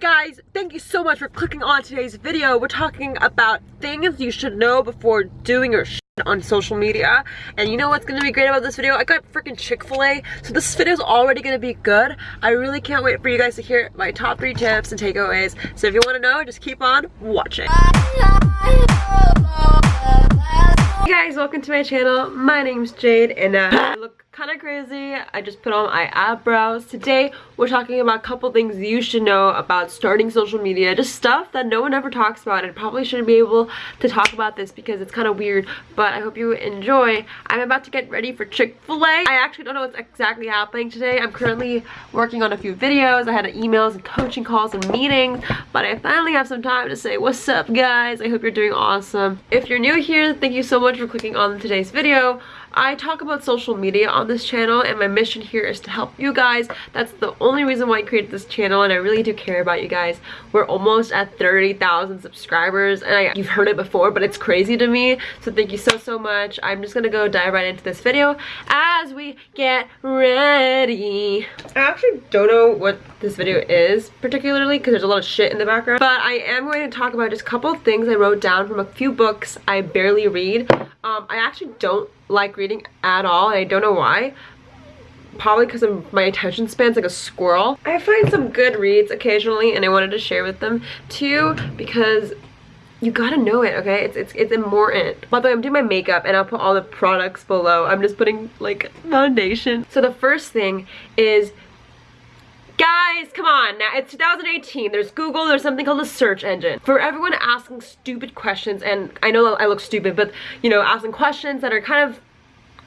Guys, thank you so much for clicking on today's video. We're talking about things you should know before doing your on social media. And you know what's gonna be great about this video? I got freaking Chick-fil-A, so this video is already gonna be good. I really can't wait for you guys to hear my top three tips and takeaways. So if you wanna know, just keep on watching. Hey guys, welcome to my channel. My name's Jade and uh, look kind of crazy. I just put on my eyebrows. Today, we're talking about a couple things you should know about starting social media. Just stuff that no one ever talks about and probably shouldn't be able to talk about this because it's kind of weird, but I hope you enjoy. I'm about to get ready for Chick-fil-A. I actually don't know what's exactly happening today. I'm currently working on a few videos. I had emails and coaching calls and meetings, but I finally have some time to say what's up guys. I hope you're doing awesome. If you're new here, thank you so much for clicking on today's video. I talk about social media on this channel and my mission here is to help you guys. That's the only reason why I created this channel and I really do care about you guys. We're almost at 30,000 subscribers and I, you've heard it before but it's crazy to me. So thank you so so much. I'm just gonna go dive right into this video as we get ready. I actually don't know what this video is particularly because there's a lot of shit in the background but I am going to talk about just a couple of things I wrote down from a few books I barely read. Um, I actually don't like reading at all and I don't know why. Probably because my attention span's like a squirrel. I find some good reads occasionally and I wanted to share with them too because you gotta know it okay? It's it's it's important. By the way i'm doing my makeup and i'll put all the products below. I'm just putting like foundation. So the first thing is Guys, come on now. It's 2018. There's Google. There's something called a search engine. For everyone asking stupid questions, and I know I look stupid, but you know, asking questions that are kind of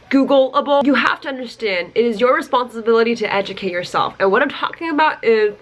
Googleable, you have to understand it is your responsibility to educate yourself. And what I'm talking about is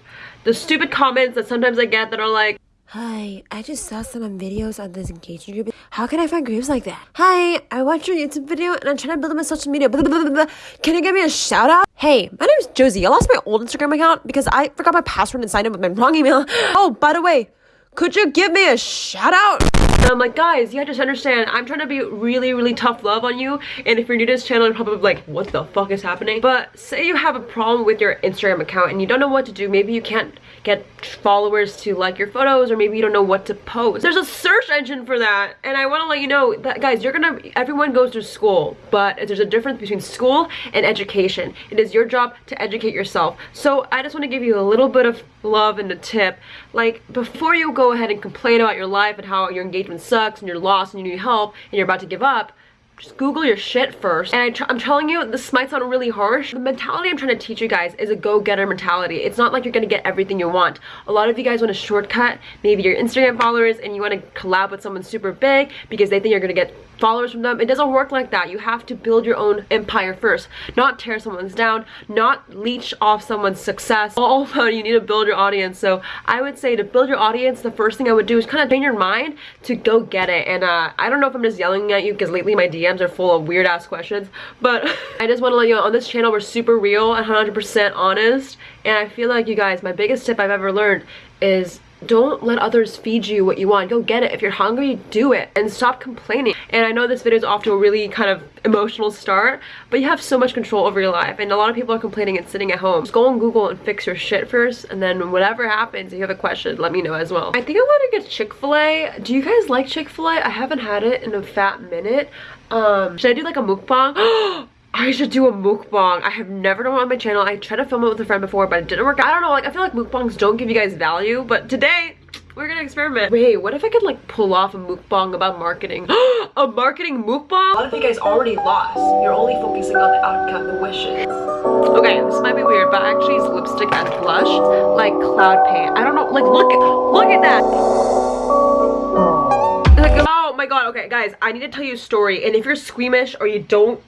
the stupid comments that sometimes I get that are like, Hi, I just saw some videos on this engagement group. How can I find groups like that? Hi, I watched your YouTube video and I'm trying to build my social media. Blah, blah, blah, can you give me a shout out? Hey, my name is Josie. I lost my old Instagram account because I forgot my password and signed in with my wrong email. Oh, by the way, could you give me a shout out? And I'm like, guys, you have to understand, I'm trying to be really, really tough love on you. And if you're new to this channel, you're probably like, what the fuck is happening? But say you have a problem with your Instagram account and you don't know what to do. Maybe you can't get followers to like your photos or maybe you don't know what to post. There's a search engine for that. And I want to let you know that, guys, you're gonna, everyone goes to school, but there's a difference between school and education. It is your job to educate yourself. So I just want to give you a little bit of love and a tip. Like, before you go ahead and complain about your life and how your engagement sucks and you're lost and you need help and you're about to give up, just Google your shit first. And I am telling you, this might sound really harsh. The mentality I'm trying to teach you guys is a go-getter mentality. It's not like you're gonna get everything you want. A lot of you guys want a shortcut, maybe your Instagram followers, and you want to collab with someone super big because they think you're gonna get followers from them. It doesn't work like that. You have to build your own empire first, not tear someone's down, not leech off someone's success. All about you need to build your audience. So I would say to build your audience, the first thing I would do is kind of train your mind to go get it. And uh, I don't know if I'm just yelling at you because lately my DMs are full of weird ass questions, but I just want to let you know on this channel we're super real and 100% honest. And I feel like you guys, my biggest tip I've ever learned is don't let others feed you what you want. Go get it. If you're hungry do it and stop complaining. And i know this video is off to a really kind of emotional start but you have so much control over your life and a lot of people are complaining and sitting at home. Just go on google and fix your shit first and then whatever happens if you have a question let me know as well. I think i want to get chick-fil-a. Do you guys like chick-fil-a? I haven't had it in a fat minute. Um should i do like a mukbang I should do a mukbang. I have never done one on my channel. I tried to film it with a friend before, but it didn't work. I don't know, like, I feel like mukbangs don't give you guys value, but today, we're gonna experiment. Wait, what if I could, like, pull off a mukbang about marketing? a marketing mukbang? A lot of you guys already lost. You're only focusing on the outcome, the wishes. Okay, this might be weird, but I actually use lipstick and blush, like cloud paint. I don't know, like, look at, look at that. Like, oh my god, okay, guys, I need to tell you a story, and if you're squeamish or you don't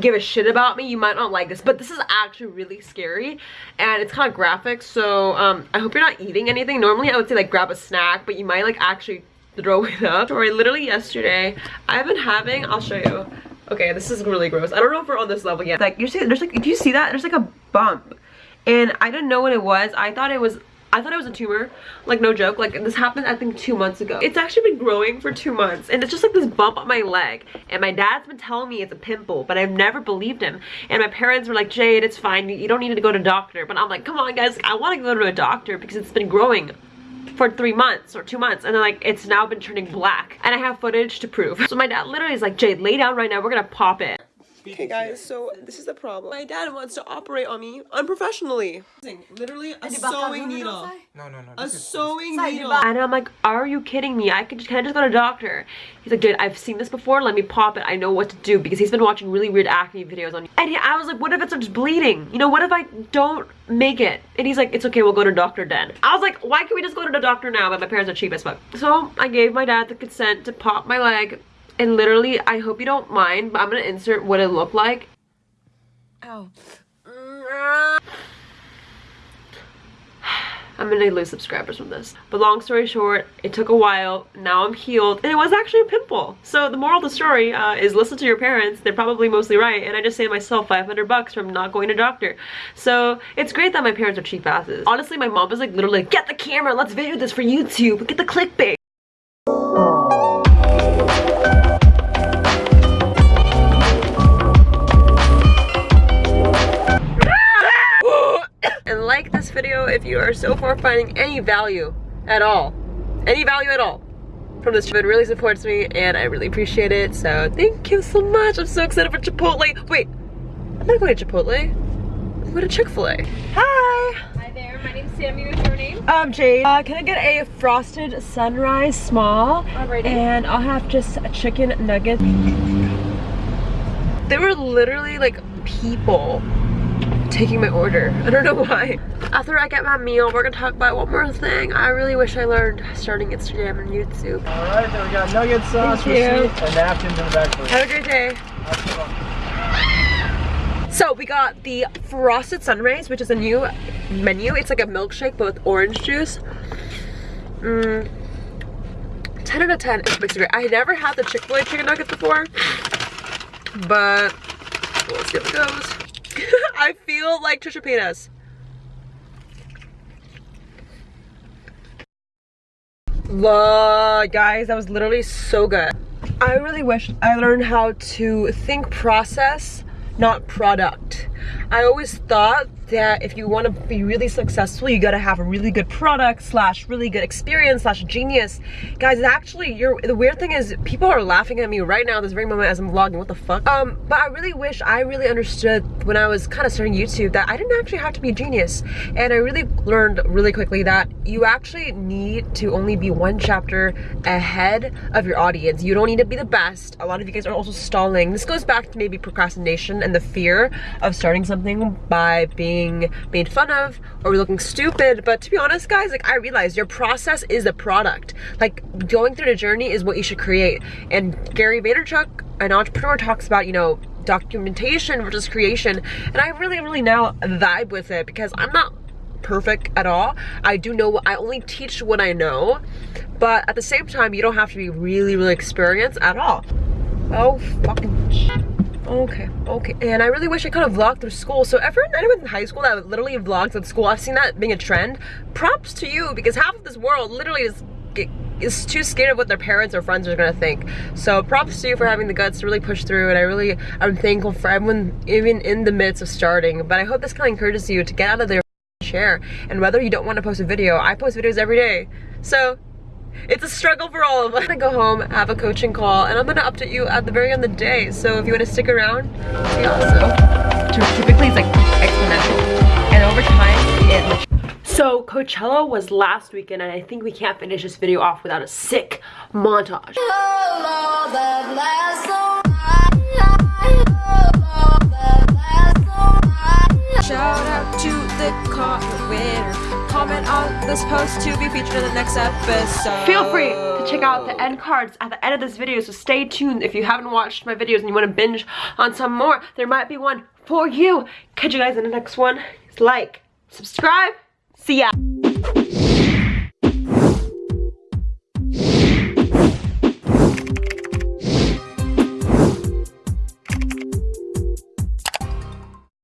give a shit about me you might not like this but this is actually really scary and it's kind of graphic so um i hope you're not eating anything. Normally i would say like grab a snack but you might like actually throw it up. Sorry literally yesterday i've been having i'll show you. Okay this is really gross. I don't know if we're on this level yet. Like you see there's like if you see that? There's like a bump. And i didn't know what it was. I thought it was I thought it was a tumor, like no joke. Like this happened I think two months ago. It's actually been growing for two months and it's just like this bump on my leg. And my dad's been telling me it's a pimple, but I've never believed him. And my parents were like, Jade, it's fine. You don't need to go to doctor. But I'm like, come on guys, I want to go to a doctor because it's been growing for three months or two months and then like it's now been turning black and I have footage to prove. So my dad literally is like, Jade, lay down right now. We're gonna pop it. Okay guys, so this is the problem. My dad wants to operate on me unprofessionally. Literally a sewing needle. No, no, no. A sewing needle. And I'm like, are you kidding me? I could just, can I just go to a doctor? He's like, dude, I've seen this before. Let me pop it. I know what to do because he's been watching really weird acne videos on And he, I was like, what if it starts bleeding? You know, what if I don't make it? And he's like, it's okay. We'll go to doctor then. I was like, why can't we just go to the doctor now? But my parents are cheap as fuck. So I gave my dad the consent to pop my leg. And literally, I hope you don't mind, but I'm gonna insert what it looked like. Ow. I'm gonna lose subscribers from this. But long story short, it took a while. Now I'm healed. And it was actually a pimple. So the moral of the story uh, is listen to your parents. They're probably mostly right. And I just saved myself 500 bucks from not going to doctor. So it's great that my parents are cheap asses. Honestly, my mom was like literally, get the camera, let's video this for YouTube. Get the clickbait. This video if you are so far finding any value at all. Any value at all from this it really supports me and I really appreciate it. So thank you so much. I'm so excited for Chipotle. Wait I'm not going to Chipotle. I'm going to Chick-fil-A. Hi. Hi there, my name's Sammy. What's your name? um Jade. Uh, can I get a frosted sunrise small? Alrighty. and I'll have just a chicken nugget. There were literally like people taking my order. I don't know why. After I get my meal, we're gonna talk about one more thing. I really wish I learned starting Instagram and YouTube. All right, then we got nugget sauce, receipt, and napkins in the back. Have a great day. So we got the Frosted Sunrise, which is a new menu. It's like a milkshake but with orange juice. Mm. 10 out of 10. It's mixed great. I never had the Chick-fil-A chicken nuggets before, but we'll see how it goes. I feel like Trisha Paytas. Lord, guys, that was literally so good. I really wish I learned how to think process, not product. I always thought that if you want to be really successful, you gotta have a really good product slash really good experience slash genius. Guys, actually, you're the weird thing is people are laughing at me right now this very moment as I'm vlogging. What the fuck? Um, but I really wish I really understood when I was kind of starting YouTube that I didn't actually have to be a genius. And I really learned really quickly that you actually need to only be one chapter ahead of your audience. You don't need to be the best. A lot of you guys are also stalling. This goes back to maybe procrastination and the fear of starting something by being made fun of or looking stupid. But to be honest, guys, like I realized your process is the product. Like going through the journey is what you should create. And Gary Vaynerchuk, an entrepreneur, talks about, you know, documentation versus creation. And I really, really now vibe with it because I'm not perfect at all. I do know, what I only teach what I know, but at the same time, you don't have to be really, really experienced at all. Oh, fucking. Okay, okay. And I really wish I could have vlogged through school. So everyone, anyone in high school that literally vlogs at school, I've seen that being a trend. Props to you because half of this world literally is is too scared of what their parents or friends are gonna think. So props to you for having the guts to really push through and I really, I'm thankful for everyone even in the midst of starting. But I hope this kind of encourages you to get out of there share. And whether you don't want to post a video, I post videos every day. So it's a struggle for all of us. I'm gonna go home, have a coaching call, and I'm gonna update you at the very end of the day. So if you wanna stick around, be awesome. Typically it's like exponential. And over time, it so Coachella was last weekend and I think we can't finish this video off without a sick montage. Shout out to the winner. Comment on this post to be featured in the next episode. Feel free to check out the end cards at the end of this video, so stay tuned if you haven't watched my videos and you want to binge on some more. There might be one for you. Catch you guys in the next one. Like, subscribe, see ya.